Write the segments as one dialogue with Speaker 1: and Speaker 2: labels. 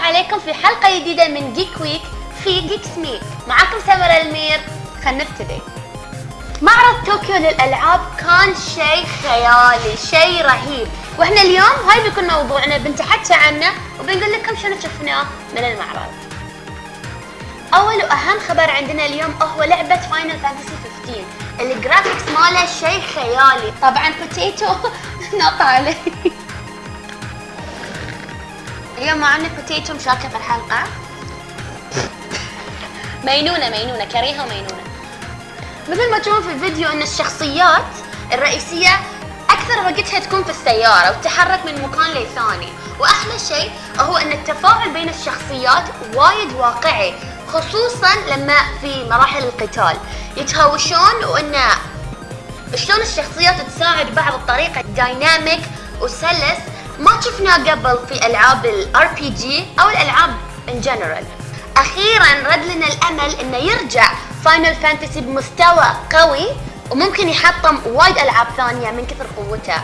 Speaker 1: عليكم في حلقة جديدة من جيك ويك في جيك سميك معاكم سمرة المير. خلينا نبتدي. معرض طوكيو للألعاب كان شيء خيالي شيء رهيب. وإحنا اليوم هاي بيكون موضوعنا بنتحكى عنه وبنقول لكم شنو شفناه من المعرض. أول وأهم خبر عندنا اليوم هو لعبة فاينل فانتسي 15 الجرافيكس ماله شيء خيالي. طبعا بوتيتو نط علي اليوم معنا بوتيتو مشاركة في الحلقة. مينونة مينونة كريهة ومينونة. مثل ما تشوفون في الفيديو إن الشخصيات الرئيسية أكثر وقتها تكون في السيارة وتتحرك من مكان لثاني. وأحلى شيء هو إن التفاعل بين الشخصيات وايد واقعي خصوصا لما في مراحل القتال. يتهاوشون وإن شلون الشخصيات تساعد بعض بطريقة dynamic وسلس ما شفناه قبل في ألعاب ال RPG أو الألعاب in general أخيرا رد لنا الأمل إنه يرجع Final Fantasy بمستوى قوي وممكن يحطم وايد ألعاب ثانية من كثر قوته.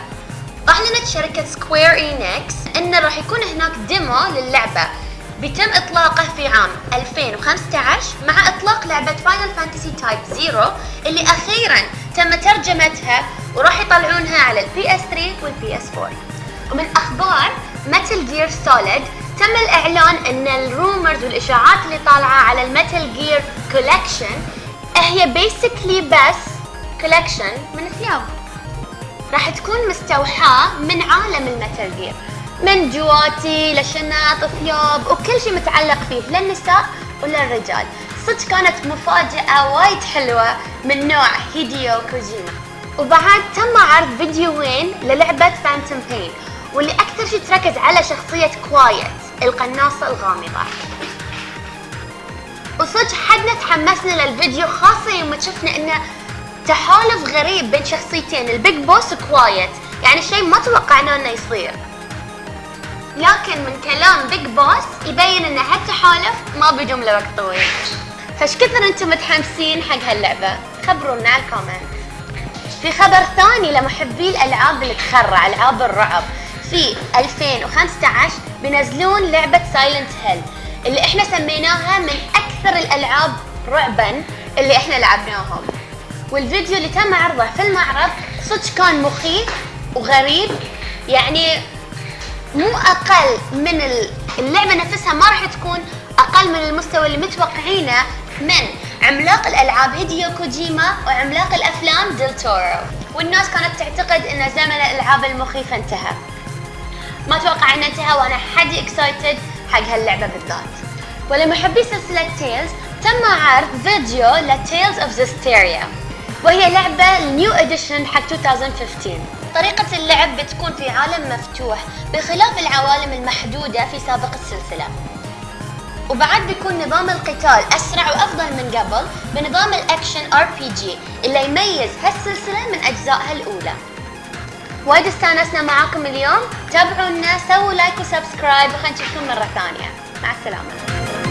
Speaker 1: اعلنت شركة Square Enix انه راح يكون هناك demo للعبة بيتم إطلاقه في عام 2015 مع إطلاق لعبة Final Fantasy Type Zero اللي أخيرا تم ترجمتها وراح يطلعونها على ال PS 3 وال PS 4 ومن أخبار Metal Gear Solid تم الإعلان إن ال rumors والإشاعات اللي طالعة على ال Metal Gear collection هي basically بس collection من ثياب راح تكون مستوحاة من عالم ال Metal Gear من جواتي لشنط ثياب وكل شيء متعلق فيه للنساء وللرجال. صدق كانت مفاجأة وايد حلوة من نوع هيديو كوجيما وبعد تم عرض فيديوين للعبة Phantom Pain واللي أكثر شيء تركز على شخصية Quiet القناصة الغامضة. وصدق حدنا تحمسنا للفيديو خاصة يوم شفنا إنه تحالف غريب بين شخصيتين ال Big Boss و Quiet. يعني شيء ما توقعناه إنه يصير. لكن من كلام Big Boss يبين إن هالتحالف ما بيدوم لوقت طويل. فايش كثر أنتم متحمسين حق هاللعبة؟ خبرونا على ال comment. في خبر ثاني لمحبي الألعاب اللي تخرع ألعاب الرعب. في 2015 بينزلون لعبة Silent Hill اللي إحنا سميناها من أكثر الألعاب رعبا اللي إحنا لعبناهم. والفيديو اللي تم عرضه في المعرض صدق كان مخيف وغريب يعني مو أقل من اللعبة نفسها ما راح تكون أقل من المستوى اللي متوقعينه من عملاق الألعاب هيديو كوجيما وعملاق الأفلام ديل تورو. والناس كانت تعتقد إن زمن الألعاب المخيفة انتهى. ما أتوقع انه انتهى وأنا حدي excited حق هاللعبة بالذات. ولمحبي سلسلة Tales تم عرض فيديو ل Tales of Zestiria وهي لعبة new edition حق 2015 طريقة اللعب بتكون في عالم مفتوح بخلاف العوالم المحدودة في سابق السلسلة. وبعد بيكون نظام القتال أسرع وأفضل من قبل بنظام ال action RPG اللي يميز هالسلسلة من أجزائها الأولى. وايد استانسنا معاكم اليوم. تابعونا سووا like و subscribe وخلينا نشوفكم مرة ثانية. مع السلامة.